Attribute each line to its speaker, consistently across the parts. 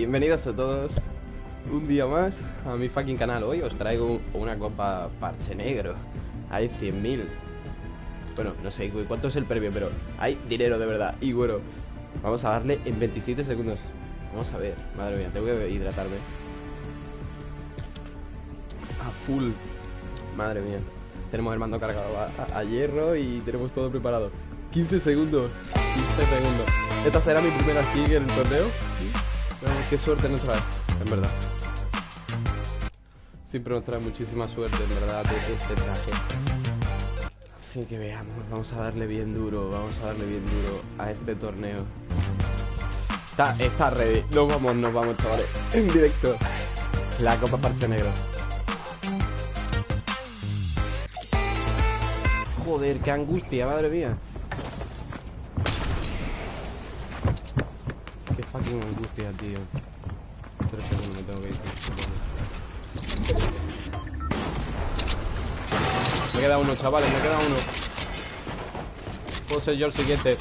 Speaker 1: bienvenidos a todos un día más a mi fucking canal. Hoy os traigo una copa parche negro. Hay 100.000. Bueno, no sé cuánto es el premio, pero hay dinero de verdad. Y bueno, vamos a darle en 27 segundos. Vamos a ver, madre mía, tengo que hidratarme. A full. Madre mía. Tenemos el mando cargado a, hierro y tenemos todo preparado. 15 segundos. 15 segundos. Esta será mi primera kick en el torneo. Qué suerte nos trae, en verdad. Siempre nos trae muchísima suerte, en verdad, este traje. Así que veamos, vamos a darle bien duro, vamos a darle bien duro a este torneo. Está, está ready. Nos vamos, nos vamos, chavales. En directo. La Copa Parche Negro. Joder, qué angustia, madre mía. Angustia, tío. Segundos me tengo queda uno, chavales, me queda uno. Puedo ser yo el siguiente.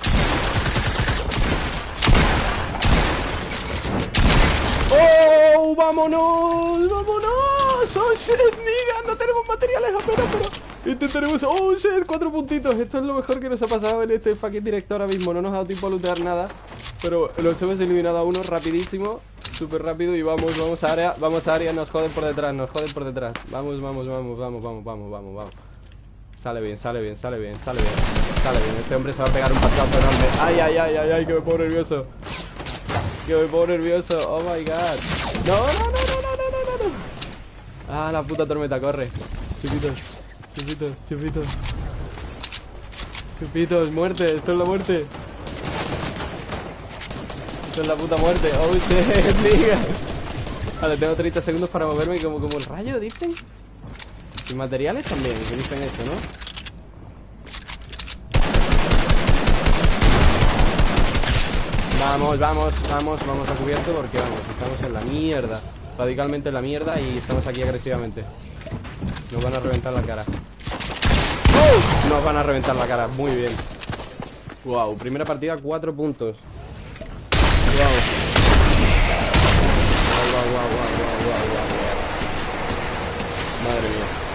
Speaker 1: ¡Oh! ¡Vámonos! ¡Vámonos! ¡Oh, shit, nigga! No tenemos materiales apenas, pero... Intentaremos... ¡Oh, shit! Cuatro puntitos. Esto es lo mejor que nos ha pasado en este fucking directo ahora mismo. No nos ha dado tiempo a lootear nada. Pero los hemos eliminado a uno rapidísimo. Súper rápido y vamos, vamos a área. Vamos a área. Nos joden por detrás, nos joden por detrás. Vamos, vamos, vamos, vamos, vamos, vamos, vamos, vamos. Sale bien, sale bien, sale bien, sale bien. Sale bien. Este hombre se va a pegar un pasazo enorme. ¡Ay, ay, ay, ay, ay! Que me pongo nervioso. Que me pongo nervioso. Oh my god. No, no, no, no, no, no, no. Ah, la puta tormenta, corre. Chupitos, chupitos, chupitos. Chupitos, muerte, esto es la muerte. Esto es la puta muerte. Oh shit, Vale, tengo 30 segundos para moverme como, como el rayo, dicen. Y materiales también, que dicen eso, ¿no? Vamos, vamos, vamos, vamos a cubierto porque vamos, estamos en la mierda Radicalmente en la mierda y estamos aquí agresivamente Nos van a reventar la cara Nos van a reventar la cara, muy bien Wow, primera partida, cuatro puntos Wow Madre mía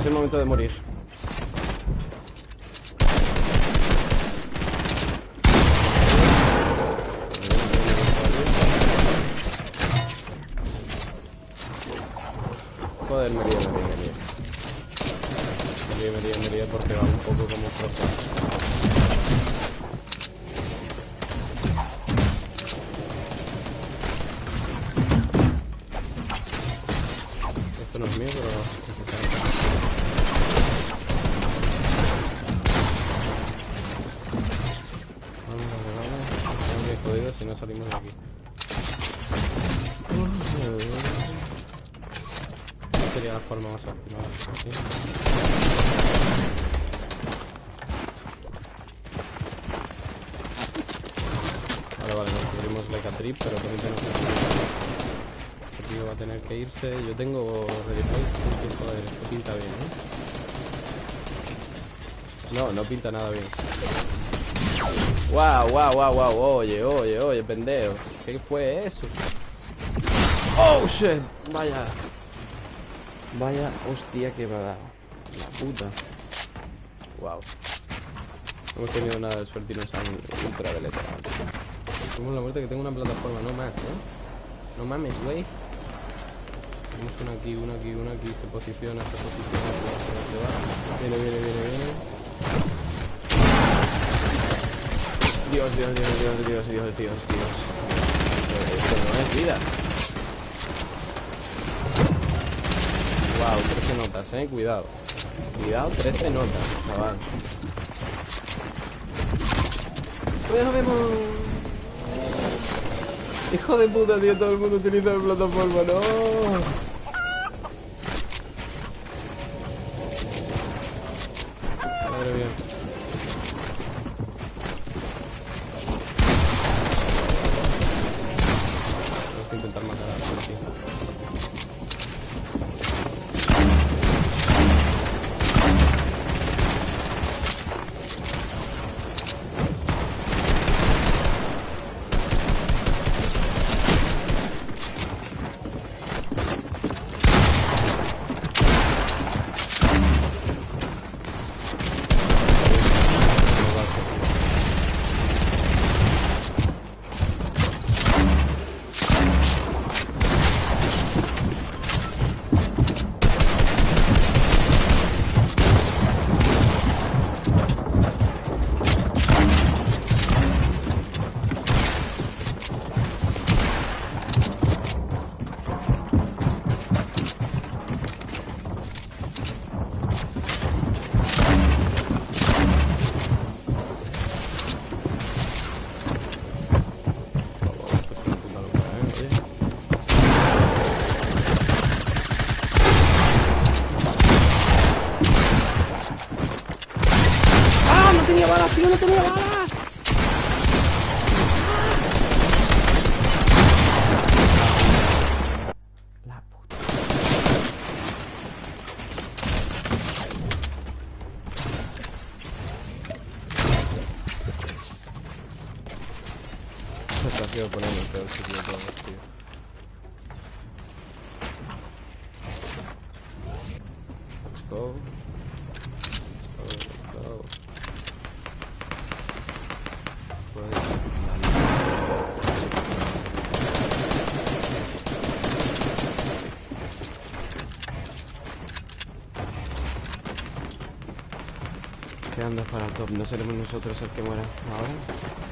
Speaker 1: es el momento de morir. Joder, me río, me río, me río. Me río, me río, me río porque va un poco como Esto no es mío, pero... si no salimos de aquí. Sería la forma más óptima. Vale, vale, nos cubrimos la trip, pero también tenemos que Ese tío va a tener que irse. Yo tengo ready Joder, esto pinta bien, ¿no? No, no pinta nada bien. Wow, wow, wow, wow. Oye, oye, oye, pendejo. ¿Qué fue eso? Oh, shit. Vaya. Vaya hostia que me ha dado. La puta. Wow. No hemos tenido nada de suerte y nos han ultraveleta. Como la muerte que tengo una plataforma, no más, ¿eh? No mames, güey. Tenemos una aquí, una aquí, una aquí. Se posiciona, se posiciona, se va. Viene, viene, viene, viene. Dios, Dios, Dios, Dios, Dios, Dios, Dios, Dios. Esto no es vida. Wow, 13 notas, eh, cuidado. Cuidado, 13 notas, chaval. Pues vemos. Hijo de puta, tío, todo el mundo utiliza la plataforma, no. Tenía! La puta. Ponerme el sitio tío. Go. Let's go, let's go. Quedando para top, no seremos nosotros el que muera ahora.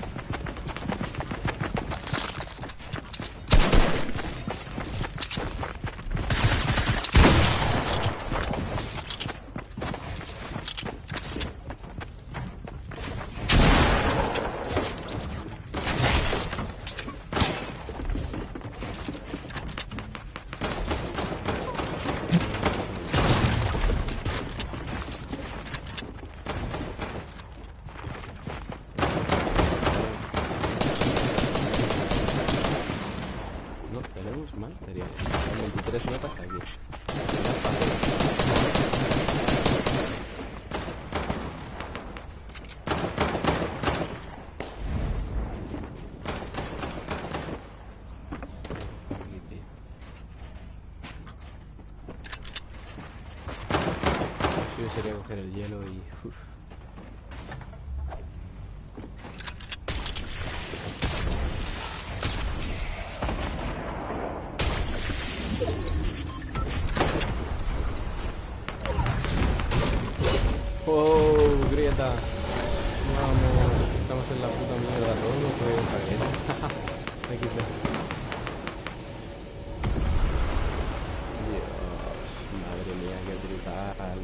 Speaker 1: Brutal.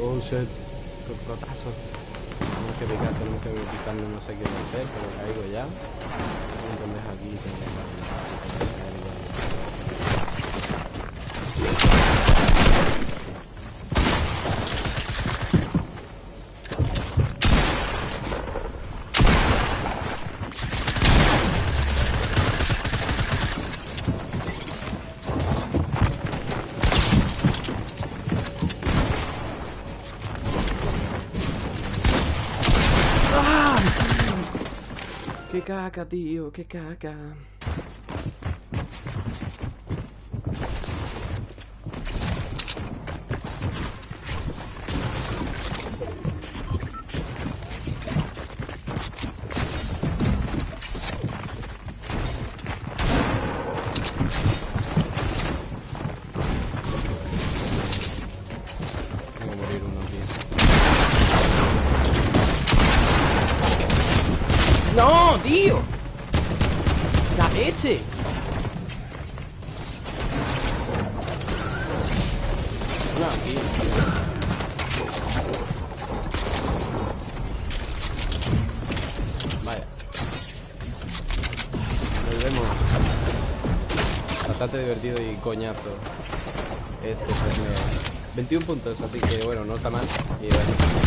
Speaker 1: Oh shit, qué cotazo. Tenemos que picar, tenemos que no sé qué hacer, pero caigo ya caer ya. ¡Qué caca, tío! ¡Qué caca! No, aquí. Vaya. Nos vemos. Bastante divertido y coñazo. Este torneo. 21 puntos, así que bueno, no está mal. Y bueno.